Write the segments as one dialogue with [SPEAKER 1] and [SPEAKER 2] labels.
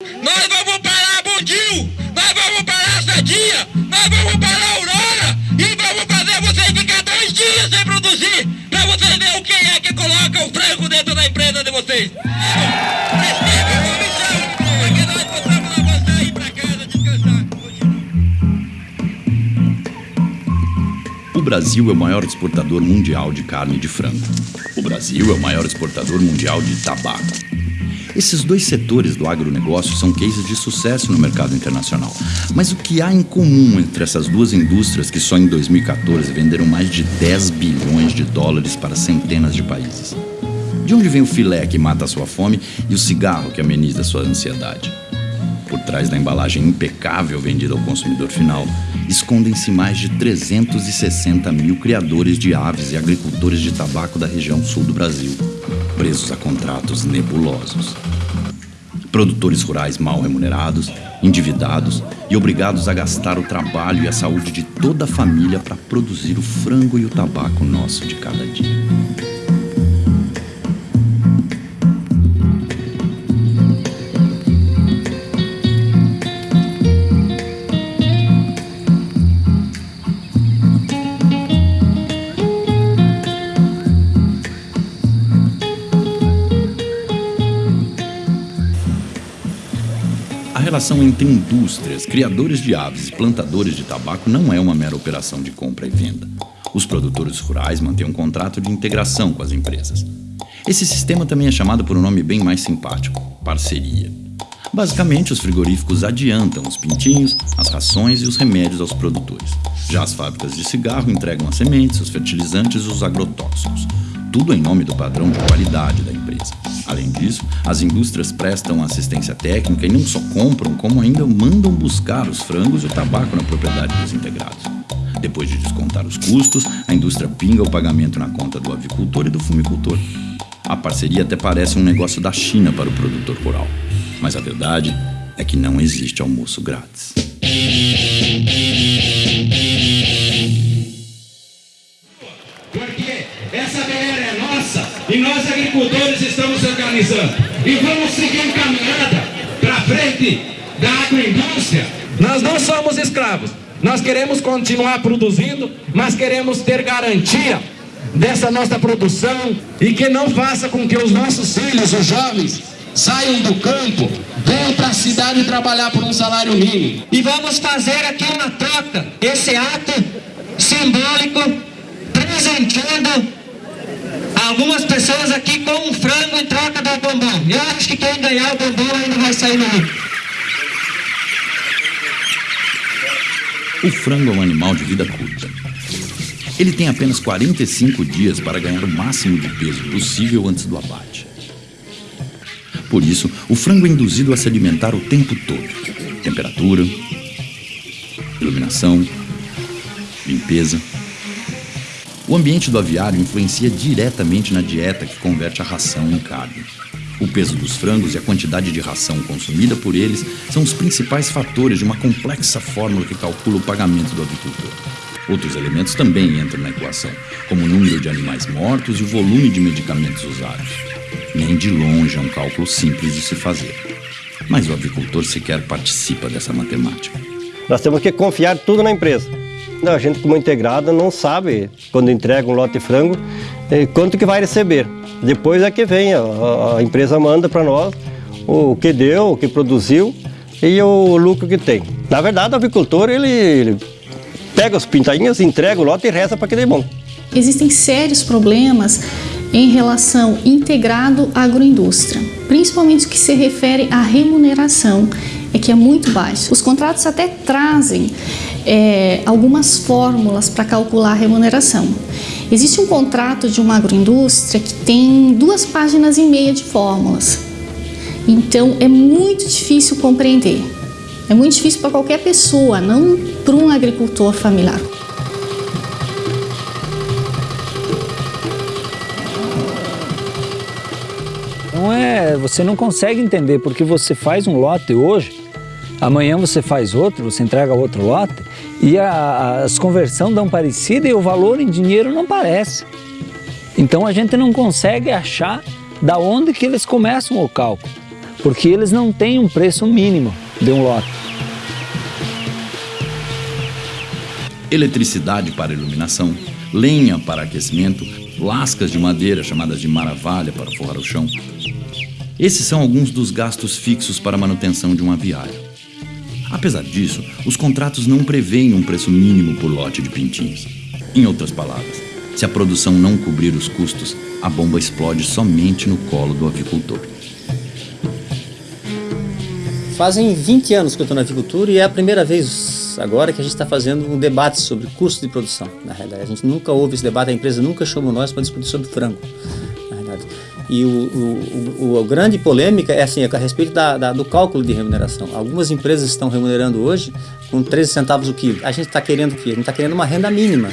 [SPEAKER 1] Nós vamos parar Bondil, nós vamos parar Sadia, nós vamos parar Aurora e vamos fazer vocês ficar dois dias sem produzir pra vocês verem o que é que coloca o frango dentro da empresa de vocês.
[SPEAKER 2] O Brasil é o maior exportador mundial de carne de frango. O Brasil é o maior exportador mundial de tabaco. Esses dois setores do agronegócio são cases de sucesso no mercado internacional. Mas o que há em comum entre essas duas indústrias que só em 2014 venderam mais de 10 bilhões de dólares para centenas de países? De onde vem o filé que mata a sua fome e o cigarro que ameniza a sua ansiedade? Por trás da embalagem impecável vendida ao consumidor final, escondem-se mais de 360 mil criadores de aves e agricultores de tabaco da região sul do Brasil, presos a contratos nebulosos. Produtores rurais mal remunerados, endividados e obrigados a gastar o trabalho e a saúde de toda a família para produzir o frango e o tabaco nosso de cada dia. Relação entre indústrias, criadores de aves e plantadores de tabaco não é uma mera operação de compra e venda. Os produtores rurais mantêm um contrato de integração com as empresas. Esse sistema também é chamado por um nome bem mais simpático: parceria. Basicamente, os frigoríficos adiantam os pintinhos, as rações e os remédios aos produtores. Já as fábricas de cigarro entregam as sementes, os fertilizantes e os agrotóxicos. Tudo em nome do padrão de qualidade da Além disso, as indústrias prestam assistência técnica e não só compram, como ainda mandam buscar os frangos e o tabaco na propriedade dos integrados. Depois de descontar os custos, a indústria pinga o pagamento na conta do avicultor e do fumicultor. A parceria até parece um negócio da China para o produtor rural. Mas a verdade é que não existe almoço grátis.
[SPEAKER 3] Porque essa BR é nossa e nós agricultores organizando. E vamos seguir caminhada para frente da agroindústria. Nós não somos escravos. Nós queremos continuar produzindo, mas queremos ter garantia dessa nossa produção e que não faça com que os nossos filhos, os jovens, saiam do campo, venham para a cidade trabalhar por um salário mínimo.
[SPEAKER 4] E vamos fazer aqui uma troca, esse ato simbólico, presenteando algumas pessoas aqui com um frango em troca do bombom. Eu acho que quem ganhar o bombom ainda vai sair no lucro.
[SPEAKER 2] O frango é um animal de vida curta. Ele tem apenas 45 dias para ganhar o máximo de peso possível antes do abate. Por isso, o frango é induzido a se alimentar o tempo todo. Temperatura, iluminação, limpeza. O ambiente do aviário influencia diretamente na dieta que converte a ração em carne. O peso dos frangos e a quantidade de ração consumida por eles são os principais fatores de uma complexa fórmula que calcula o pagamento do avicultor. Outros elementos também entram na equação, como o número de animais mortos e o volume de medicamentos usados. Nem de longe é um cálculo simples de se fazer. Mas o avicultor sequer participa dessa matemática.
[SPEAKER 5] Nós temos que confiar tudo na empresa. A gente, como integrada, não sabe, quando entrega um lote de frango, eh, quanto que vai receber. Depois é que vem, a, a empresa manda para nós o que deu, o que produziu e o lucro que tem. Na verdade, o avicultor, ele, ele pega os pintainhos, entrega o lote e reza para que dê bom.
[SPEAKER 6] Existem sérios problemas em relação integrado agroindústria, principalmente o que se refere à remuneração, é que é muito baixo. Os contratos até trazem é, algumas fórmulas para calcular a remuneração. Existe um contrato de uma agroindústria que tem duas páginas e meia de fórmulas. Então é muito difícil compreender. É muito difícil para qualquer pessoa, não para um agricultor familiar.
[SPEAKER 7] Não é, você não consegue entender porque você faz um lote hoje, amanhã você faz outro, você entrega outro lote e a, as conversões dão parecida e o valor em dinheiro não parece. Então a gente não consegue achar da onde que eles começam o cálculo. porque eles não têm um preço mínimo de um lote.
[SPEAKER 2] Eletricidade para iluminação, lenha para aquecimento, lascas de madeira chamadas de maravalha para forrar o chão. Esses são alguns dos gastos fixos para a manutenção de um aviário. Apesar disso, os contratos não prevêem um preço mínimo por lote de pintinhos. Em outras palavras, se a produção não cobrir os custos, a bomba explode somente no colo do avicultor.
[SPEAKER 8] Fazem 20 anos que eu estou na avicultura e é a primeira vez agora que a gente está fazendo um debate sobre custo de produção. Na realidade, a gente nunca houve esse debate, a empresa nunca chamou nós para discutir sobre frango. E o, o, o, a grande polêmica é assim, a respeito da, da, do cálculo de remuneração. Algumas empresas estão remunerando hoje com 13 centavos o quilo. A gente está querendo o quê? A gente está querendo uma renda mínima.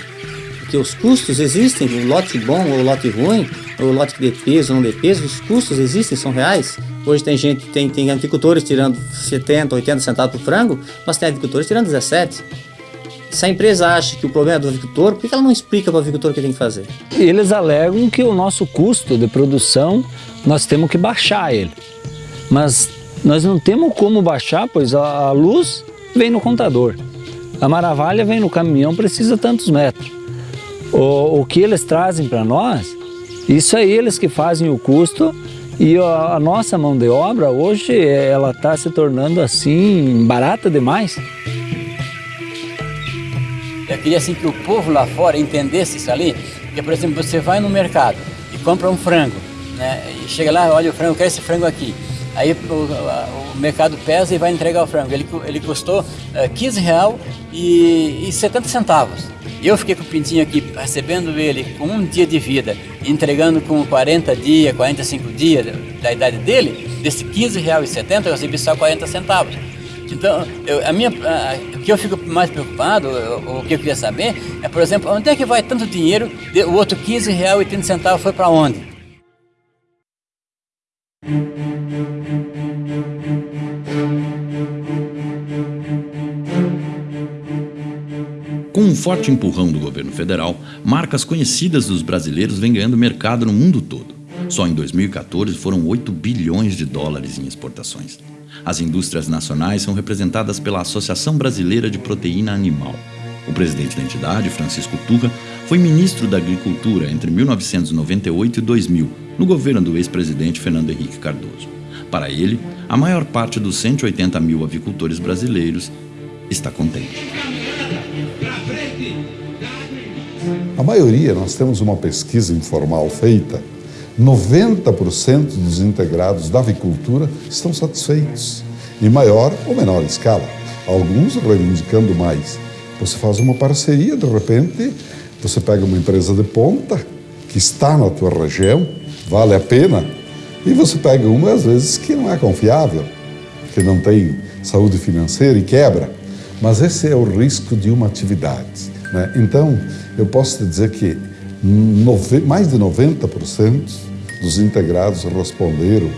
[SPEAKER 8] Porque os custos existem, o lote bom ou o lote ruim, ou o lote dê peso ou não dê peso, os custos existem, são reais. Hoje tem gente, tem, tem agricultores tirando 70, 80 centavos por frango, mas tem agricultores tirando 17. Se a empresa acha que o problema é do agricultor, por que ela não explica para o agricultor o que tem que fazer?
[SPEAKER 7] Eles alegam que o nosso custo de produção, nós temos que baixar ele. Mas nós não temos como baixar, pois a luz vem no contador. A maravilha vem no caminhão, precisa tantos metros. O, o que eles trazem para nós, isso é eles que fazem o custo e a, a nossa mão de obra hoje, ela está se tornando assim, barata demais.
[SPEAKER 9] Queria assim que o povo lá fora entendesse isso ali, porque por exemplo, você vai no mercado e compra um frango, né? E chega lá, olha o frango, eu quero esse frango aqui. Aí o, o mercado pesa e vai entregar o frango. Ele, ele custou uh, 15 real e, e 70 centavos. Eu fiquei com o pintinho aqui, recebendo ele com um dia de vida, entregando com 40 dias, 45 dias da idade dele, desse 15 real e 70 eu recebi só 40 centavos. Então, eu, a minha, a, o que eu fico mais preocupado, o, o, que eu queria saber, é, por exemplo, onde é que vai tanto dinheiro, o outro 15 real 30 centavos foi para onde?
[SPEAKER 2] Com um forte empurrão do governo federal, marcas conhecidas dos brasileiros vêm ganhando mercado no mundo todo. Só em 2014 foram 8 bilhões de dólares em exportações. As indústrias nacionais são representadas pela Associação Brasileira de Proteína Animal. O presidente da entidade, Francisco Turra, foi ministro da Agricultura entre 1998 e 2000, no governo do ex-presidente Fernando Henrique Cardoso. Para ele, a maior parte dos 180 mil avicultores brasileiros está contente.
[SPEAKER 10] A maioria, nós temos uma pesquisa informal feita 90% dos integrados da avicultura estão satisfeitos, em maior ou menor escala, alguns reivindicando mais. Você faz uma parceria, de repente, você pega uma empresa de ponta que está na tua região, vale a pena, e você pega uma, às vezes, que não é confiável, que não tem saúde financeira e quebra. Mas esse é o risco de uma atividade. Né? Então, eu posso te dizer que mais de 90% dos integrados responderam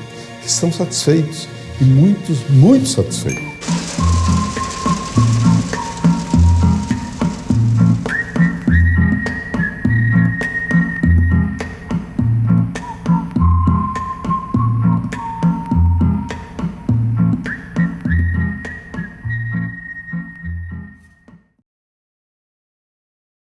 [SPEAKER 10] que estão satisfeitos e muitos, muito satisfeitos.